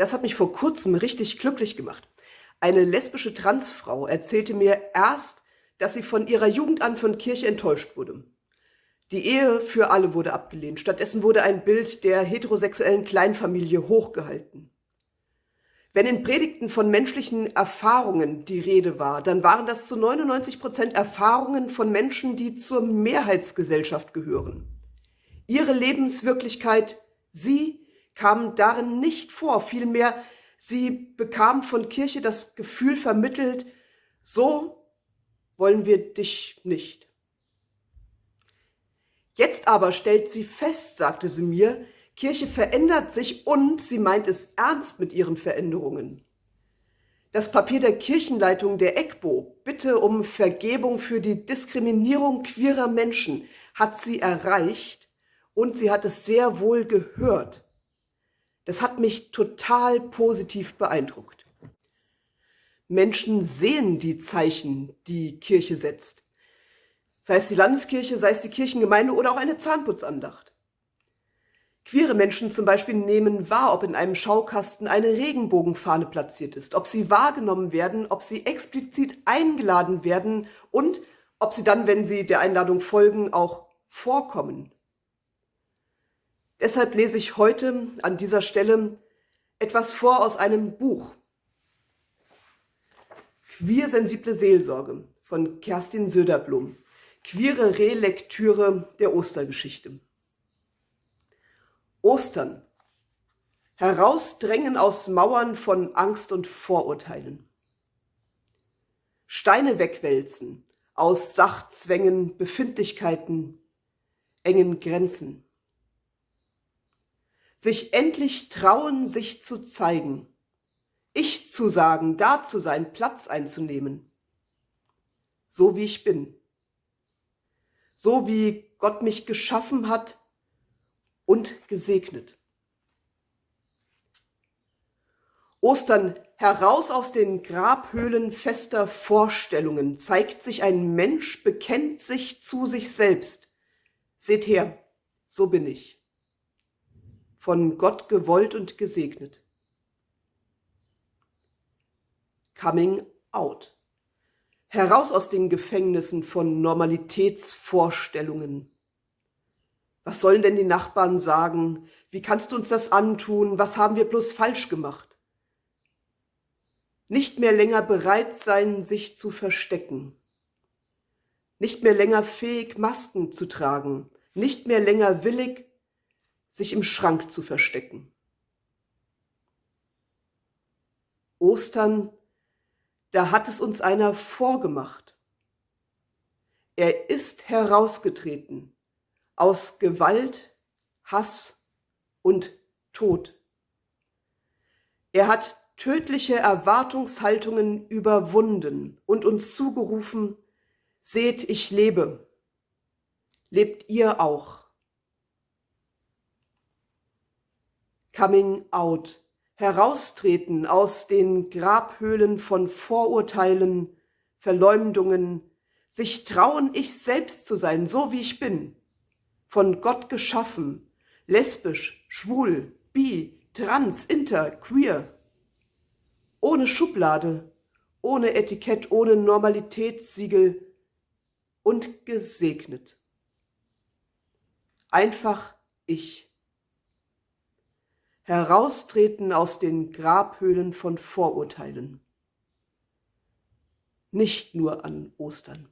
Das hat mich vor kurzem richtig glücklich gemacht. Eine lesbische Transfrau erzählte mir erst, dass sie von ihrer Jugend an von Kirche enttäuscht wurde. Die Ehe für alle wurde abgelehnt. Stattdessen wurde ein Bild der heterosexuellen Kleinfamilie hochgehalten. Wenn in Predigten von menschlichen Erfahrungen die Rede war, dann waren das zu 99 Prozent Erfahrungen von Menschen, die zur Mehrheitsgesellschaft gehören. Ihre Lebenswirklichkeit, sie kam darin nicht vor, vielmehr sie bekam von Kirche das Gefühl vermittelt, so wollen wir dich nicht. Jetzt aber stellt sie fest, sagte sie mir, Kirche verändert sich und sie meint es ernst mit ihren Veränderungen. Das Papier der Kirchenleitung der EGBO, Bitte um Vergebung für die Diskriminierung queerer Menschen, hat sie erreicht und sie hat es sehr wohl gehört. Das hat mich total positiv beeindruckt. Menschen sehen die Zeichen, die Kirche setzt. Sei es die Landeskirche, sei es die Kirchengemeinde oder auch eine Zahnputzandacht. Queere Menschen zum Beispiel nehmen wahr, ob in einem Schaukasten eine Regenbogenfahne platziert ist, ob sie wahrgenommen werden, ob sie explizit eingeladen werden und ob sie dann, wenn sie der Einladung folgen, auch vorkommen. Deshalb lese ich heute an dieser Stelle etwas vor aus einem Buch. Queersensible Seelsorge von Kerstin Söderblom. Queere Relektüre der Ostergeschichte. Ostern. Herausdrängen aus Mauern von Angst und Vorurteilen. Steine wegwälzen aus Sachzwängen, Befindlichkeiten, engen Grenzen. Sich endlich trauen, sich zu zeigen. Ich zu sagen, da zu sein, Platz einzunehmen. So wie ich bin. So wie Gott mich geschaffen hat, und gesegnet. Ostern heraus aus den Grabhöhlen fester Vorstellungen zeigt sich ein Mensch, bekennt sich zu sich selbst. Seht her, so bin ich. Von Gott gewollt und gesegnet. Coming out. Heraus aus den Gefängnissen von Normalitätsvorstellungen. Was sollen denn die Nachbarn sagen? Wie kannst du uns das antun? Was haben wir bloß falsch gemacht? Nicht mehr länger bereit sein, sich zu verstecken. Nicht mehr länger fähig, Masken zu tragen. Nicht mehr länger willig, sich im Schrank zu verstecken. Ostern, da hat es uns einer vorgemacht. Er ist herausgetreten aus Gewalt, Hass und Tod. Er hat tödliche Erwartungshaltungen überwunden und uns zugerufen, seht, ich lebe, lebt ihr auch. Coming out, heraustreten aus den Grabhöhlen von Vorurteilen, Verleumdungen, sich trauen, ich selbst zu sein, so wie ich bin von Gott geschaffen, lesbisch, schwul, bi, trans, inter, queer. Ohne Schublade, ohne Etikett, ohne Normalitätssiegel und gesegnet. Einfach ich. Heraustreten aus den Grabhöhlen von Vorurteilen. Nicht nur an Ostern.